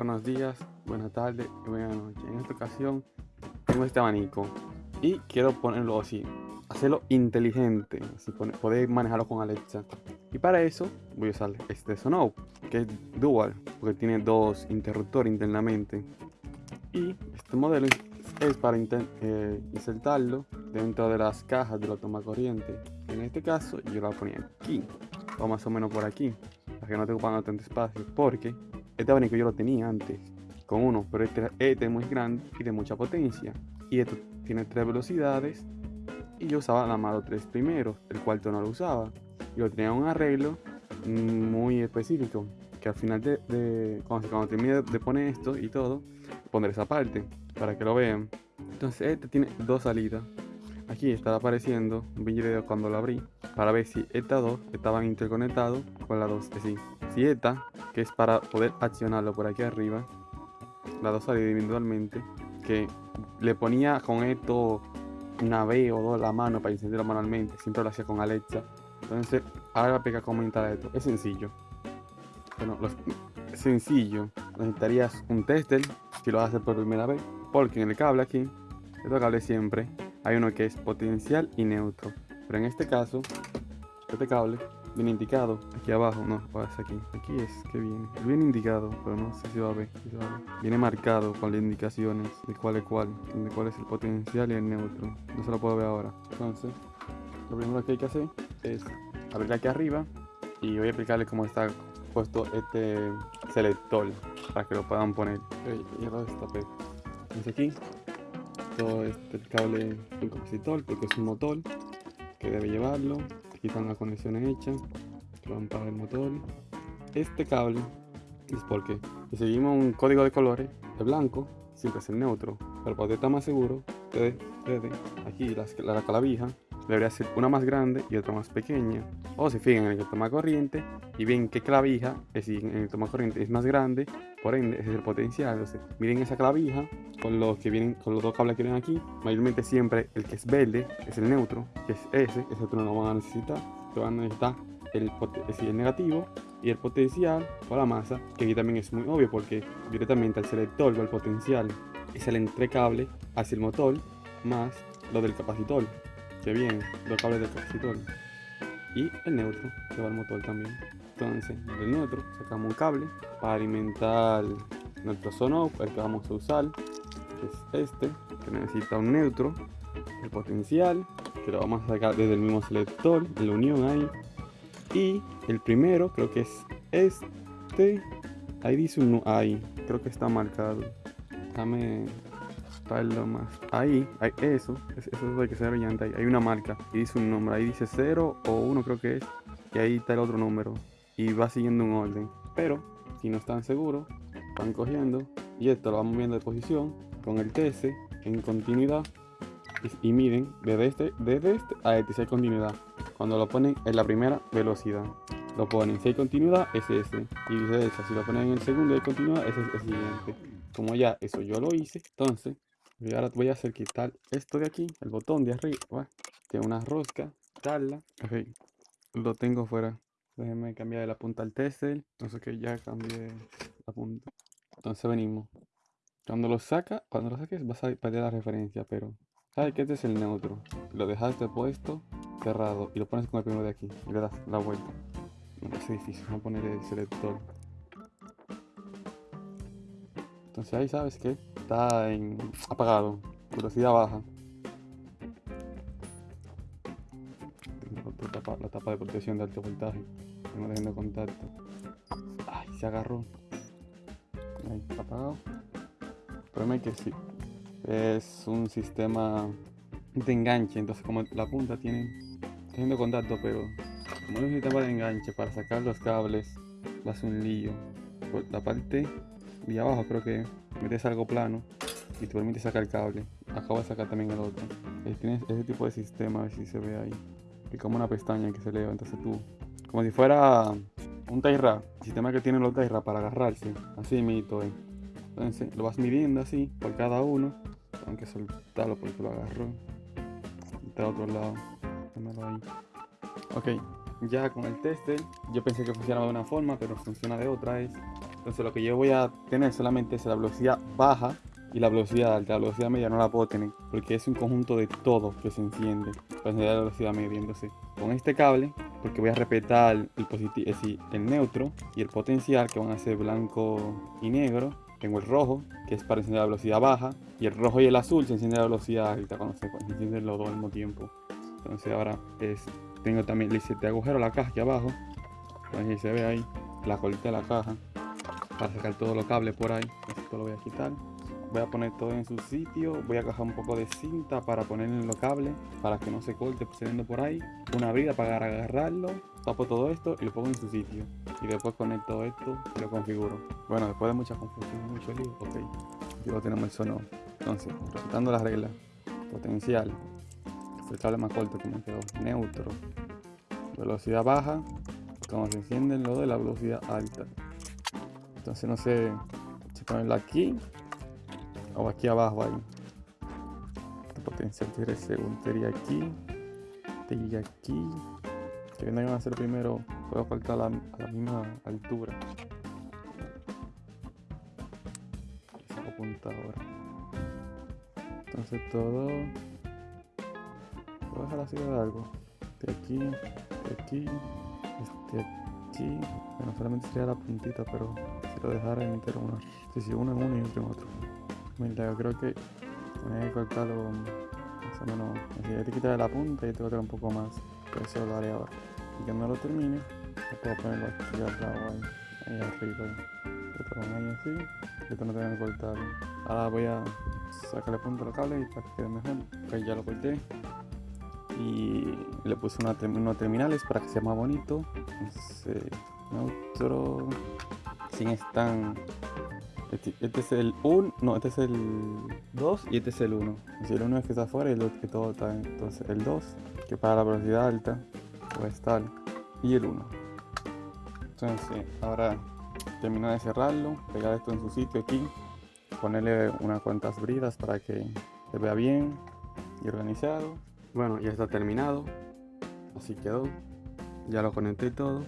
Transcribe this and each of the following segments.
buenos días, buenas tardes y buenas noches. En esta ocasión tengo este abanico y quiero ponerlo así, hacerlo inteligente, así poder manejarlo con Alexa. Y para eso voy a usar este Sonoff, que es dual, porque tiene dos interruptores internamente. Y este modelo es para eh, insertarlo dentro de las cajas de la toma corriente. En este caso yo la ponía aquí, o más o menos por aquí, para que no te ocupan tanto espacio, porque este abanico yo lo tenía antes con uno, pero este, este, es muy grande y de mucha potencia. Y esto tiene tres velocidades y yo usaba la Amado 3 primero, el cuarto no lo usaba. Yo tenía un arreglo muy específico que al final de, cuando, cuando termine de poner esto y todo, pondré esa parte para que lo vean. Entonces este tiene dos salidas. Aquí está apareciendo un video cuando lo abrí para ver si estas dos estaban interconectados con la 2. Es si esta que es para poder accionarlo por aquí arriba. Las dos salidas individualmente. Que le ponía con esto una B o dos la mano para encenderlo manualmente. Siempre lo hacía con Alexa. Entonces, ahora pega comentar esto. Es sencillo. Bueno, es sencillo. Necesitarías un tester si lo hacer por primera vez. Porque en el cable aquí, este cable siempre, hay uno que es potencial y neutro. Pero en este caso, este cable Viene indicado aquí abajo, no, pasa aquí. Aquí es que viene. Viene indicado, pero no sé si va a ver. Viene marcado con las indicaciones de cuál es cuál, de cuál es el potencial y el neutro. No se lo puedo ver ahora. Entonces, lo primero que hay que hacer es abrir aquí arriba y voy a explicarle cómo está puesto este selector para que lo puedan poner. Y ahora destapé. Dice aquí todo este cable un compositor porque es un motor que debe llevarlo aquí están las conexiones hechas que van para el motor. Este cable es porque si seguimos un código de colores de blanco siempre es el neutro pero para estar más seguro ustedes, aquí la, la clavija debería ser una más grande y otra más pequeña. O se fijan en el toma corriente y ven que clavija es en el toma corriente es más grande por ende ese es el potencial. Entonces miren esa clavija con los que vienen con los dos cables que vienen aquí. Mayormente siempre el que es verde es el neutro que es ese ese otro no lo van a necesitar. Te van a necesitar el, el negativo y el potencial o la masa que aquí también es muy obvio porque directamente al selector o el potencial es el entrecable hacia el motor más lo del capacitor que bien los cables del capacitor y el neutro que va al motor también entonces del neutro sacamos un cable para alimentar nuestro sono el que vamos a usar que es este que necesita un neutro el potencial que lo vamos a sacar desde el mismo selector la unión ahí. Y el primero creo que es este ahí dice un ahí creo que está marcado. Dame lo más ahí hay eso eso hay que ser brillante hay una marca y dice un nombre ahí dice 0 o 1 creo que es y ahí está el otro número y va siguiendo un orden. Pero si no están seguros van cogiendo y esto lo vamos viendo de posición con el TS en continuidad y, miren desde este desde este a este si hay continuidad. Cuando lo ponen en la primera velocidad lo ponen si hay continuidad es ese y viceversa. Si lo ponen en el segundo de continuidad ese es el siguiente. Como ya eso yo lo hice entonces y ahora voy a hacer quitar esto de aquí el botón de arriba tiene una rosca quitarla ok lo tengo fuera déjenme cambiar de la punta al tester entonces que ya cambié la punta. Entonces venimos. Cuando lo saca cuando lo saques vas a perder la referencia pero sabes que este es el neutro. Lo dejaste puesto cerrado y lo pones con el primero de aquí y le das la vuelta. No es difícil a poner el selector. Entonces ahí sabes que está en apagado, velocidad baja. Tapa de protección de alto voltaje. Tengo dejando contacto. Ay, se agarró. Ahí, está apagado. El problema que sí. Es un sistema de enganche. Entonces como la punta tiene teniendo contacto, pero como es un sistema de enganche para sacar los cables, va a ser un lío. Por la parte y abajo creo que metes algo plano y te permite sacar el cable acabo de sacar también el otro tienes ese tipo de sistema a ver si se ve ahí es como una pestaña que se eleva entonces tú como si fuera un tie el sistema que tienen los tie para agarrarse así mito eh. entonces lo vas midiendo así por cada uno aunque soltarlo porque lo agarró está otro lado ahí ok ya con el tester yo pensé que funcionaba de una forma pero funciona de otra es Entonces lo que yo voy a tener solamente es la velocidad baja y la velocidad alta. La velocidad media no la puedo tener porque es un conjunto de todo que se enciende para encender la velocidad media. Con este cable, porque voy a respetar el, positivo, es decir, el neutro y el potencial que van a ser blanco y negro. Tengo el rojo, que es para encender la velocidad baja, y el rojo y el azul se enciende a la velocidad alta cuando se, encienden los dos al mismo tiempo. Entonces ahora es, tengo también el 7 agujero la caja aquí abajo. Ahí se ve ahí la colita de la caja para sacar todos los cables por ahí. Esto lo voy a quitar. Voy a poner todo en su sitio. Voy a cajar un poco de cinta para ponerle en los cables para que no se corte saliendo por ahí. Una brida para agarrarlo. Tapo todo esto y lo pongo en su sitio. Y después conecto esto y lo configuro. Bueno, después de mucha confusión, mucho lío, ok. Lo tenemos el sonoro. Entonces, respetando las reglas. Potencial. El cable más corto que me quedó. Neutro. Velocidad baja. Como se encienden lo de la velocidad alta. Entonces no sé si ponerlo aquí o aquí abajo ahí. Este potencial tiene sería aquí. Este aquí. Que van a hacer primero, puedo faltar a la, misma altura. Y saco punta ahora. Entonces todo. Voy a dejar así de algo. Este aquí, este aquí, este aquí. Bueno, solamente sería la puntita, pero si lo dejara entero uno. Si sí, uno en uno y otro en otro. Mira, yo creo que tenía que cortarlo más o menos. Así, hay que quitar la punta y te voy a un poco más. Pero eso lo haré ahora. Y cuando lo termine, puedo ponerlo aquí lado ahí, ahí arriba. Lo ahí así. Y esto no tengo que cortarlo. Ahora voy a sacarle punta los cables para que quede mejor. Pues ya lo corté. Y le puse unos terminales para que sea más bonito. Entonces, neutro. Sin están este, este, es el 1, no, este es el 2 y este es el 1. Si el 1 es que está afuera y el otro que todo está Entonces el 2, que para la velocidad alta, puede estar, y el 1. Entonces ahora termino de cerrarlo, pegar esto en su sitio aquí, ponerle unas cuantas bridas para que se vea bien y organizado. Bueno, ya está terminado, así quedó. Ya lo conecté todo.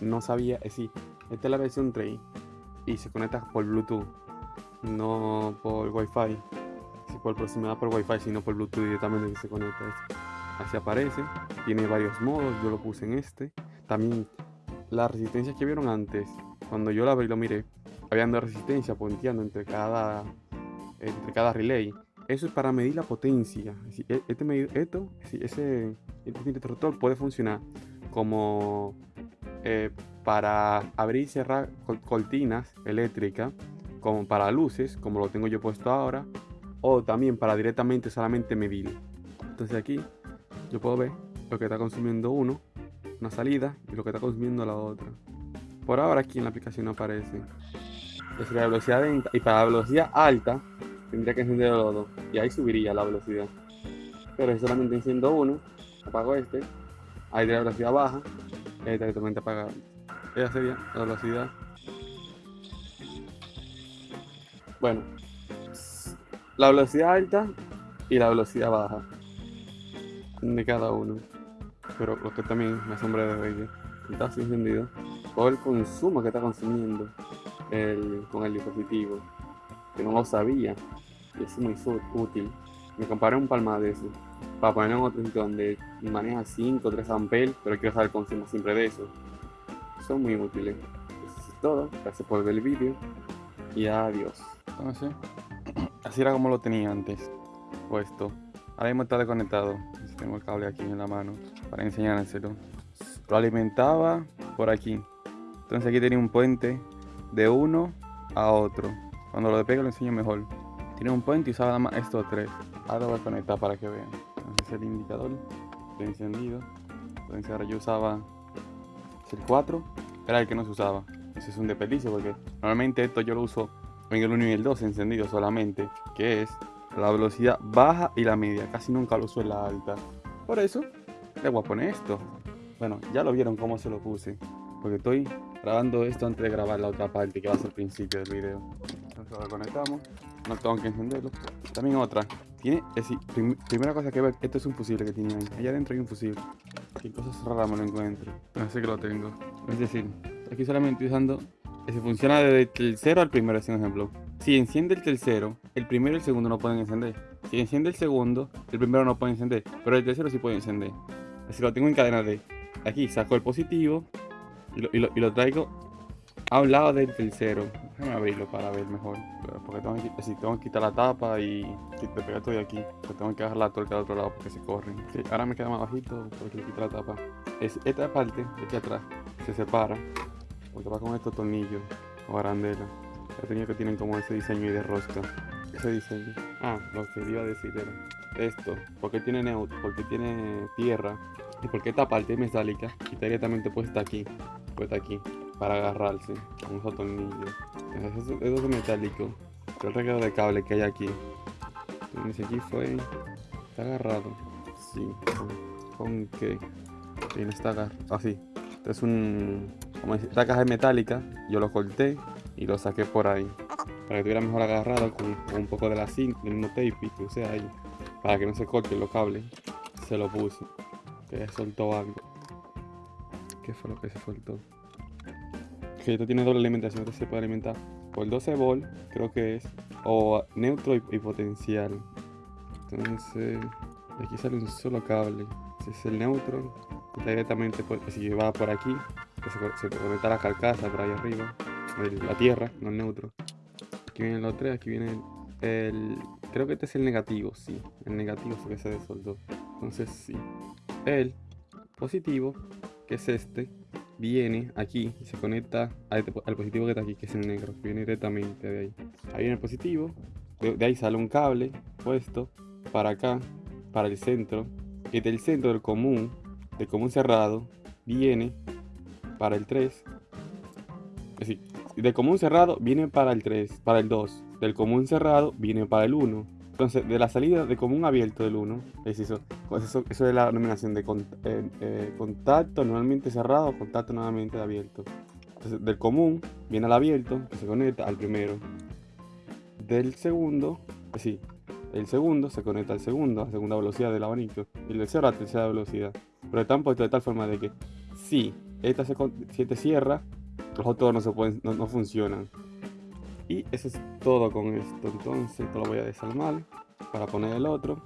No sabía, es decir, esta es la versión 3 y se conecta por Bluetooth, no por Wi-Fi. Si por proximidad por Wi-Fi, sino por Bluetooth directamente que se conecta. Así aparece. Tiene varios modos, yo lo puse en este. También las resistencias que vieron antes, cuando yo la abrí lo miré, habían dos resistencias punteando entre cada, entre cada relay. Eso es para medir la potencia. E, este esto, ese, este interruptor puede funcionar como eh, para abrir y cerrar cortinas eléctricas, como para luces, como lo tengo yo puesto ahora, o también para directamente solamente medir. Entonces aquí yo puedo ver lo que está consumiendo uno, una salida, y lo que está consumiendo la otra. Por ahora aquí en la aplicación no aparece. Es la velocidad y para la velocidad alta tendría que encender los dos y ahí subiría la velocidad. Pero si solamente enciendo uno, apago este, ahí de la velocidad baja, directamente apaga esa sería la velocidad. Bueno, la velocidad alta y la velocidad baja de cada uno. Pero que también me asombra de que está encendido por el consumo que está consumiendo el, con el dispositivo, que no lo sabía y es muy útil. Me comparé un palma de eso otro sitio donde maneja 5 o 3 amperes, pero quiero saber el consumo siempre de eso son muy útiles. Eso es todo. Gracias por ver el vídeo. Y adiós. Entonces, así era como lo tenía antes. Puesto. Ahora mismo está desconectado. Tengo el cable aquí en la mano para enseñárselo. Lo alimentaba por aquí. Entonces aquí tenía un puente de uno a otro. Cuando lo despego lo enseño mejor. Tiene un puente y usaba nada más estos tres. Ahora lo voy a conectar para que vean. Entonces el indicador encendido. Entonces ahora yo usaba el 4 era el que no se usaba. Ese es un desperdicio porque normalmente esto yo lo uso en el 1 y el 2 encendido solamente, que es la velocidad baja y la media. Casi nunca lo uso en la alta. Por eso le voy a poner esto. Bueno, ya lo vieron cómo se lo puse. Porque estoy grabando esto antes de grabar la otra parte que va a ser el principio del video. Entonces lo conectamos. No tengo que encenderlo. También otra. Tiene, es decir, primera cosa que ver, esto es un fusible que tiene ahí. Allá adentro hay un fusible. Qué cosas raras me lo encuentro. Así que lo tengo. Es decir, aquí solamente usando Si funciona desde el tercero al primero, es un ejemplo. Si enciende el tercero, el primero y el segundo no pueden encender. Si enciende el segundo, el primero no puede encender. Pero el tercero sí puede encender. Así que lo tengo en cadena de aquí, saco el positivo y lo, y lo, y lo traigo a un lado del tercero. Déjame abrirlo para ver mejor. Porque tengo que, así, tengo que quitar la tapa y te pegar todo de aquí. Pero tengo que dejar la tuerca del otro lado porque se corren. Ahora me queda más bajito porque le quito la tapa. Es, esta parte de aquí atrás se separa porque va con estos tornillos o arandelas. He tenido que tienen como ese diseño y de rosca. Ese diseño. Ah, lo que iba a decir era esto. Porque tiene neutro, porque tiene tierra y porque esta parte es metálica y directamente puesta aquí, puesta aquí, para agarrarse con esos tornillos. Eso, eso es metálico. El regalo de cable que hay aquí. Entonces aquí fue. Está agarrado. Sí. ¿Con qué? Bien, está agarrado. Así. Este es un. Como dice, esta caja es metálica. Yo lo corté y lo saqué por ahí. Para que estuviera mejor agarrado con, con un poco de la cinta, del mismo tape que usé ahí. Para que no se corten los cables. Se lo puse. Que soltó algo. ¿Qué fue lo que se soltó? Esto tiene doble alimentación, esto se puede alimentar por 12 volt, creo que es, o neutro y, potencial. Entonces, aquí sale un solo cable. Ese es el neutro, está directamente, por, si va por aquí, se, se conecta la carcasa por ahí arriba, la tierra, no el neutro. Aquí vienen los tres, aquí viene el, el, creo que este es el negativo, sí, el negativo fue que se desoldó. Entonces, sí, el positivo, que es este, viene aquí y se conecta al, positivo que está aquí, que es el negro, que viene directamente de ahí. Ahí viene el positivo, de, ahí sale un cable puesto para acá, para el centro, y del centro del común, del común cerrado, viene para el 3. Es decir, del común cerrado viene para el 3, para el 2. Del común cerrado viene para el 1. Entonces, de la salida de común abierto del 1, es eso, eso, eso es la denominación de eh, eh, contacto normalmente cerrado contacto normalmente abierto. Del común viene al abierto, se conecta al primero. Del segundo, decir, el segundo se conecta al segundo, a segunda velocidad del abanico, y el tercero a tercera velocidad. Pero están puestos de tal forma de que si esta se, si este cierra, los otros no, se no, no funcionan. Y eso es todo con esto. Entonces, esto lo voy a desarmar para poner el otro.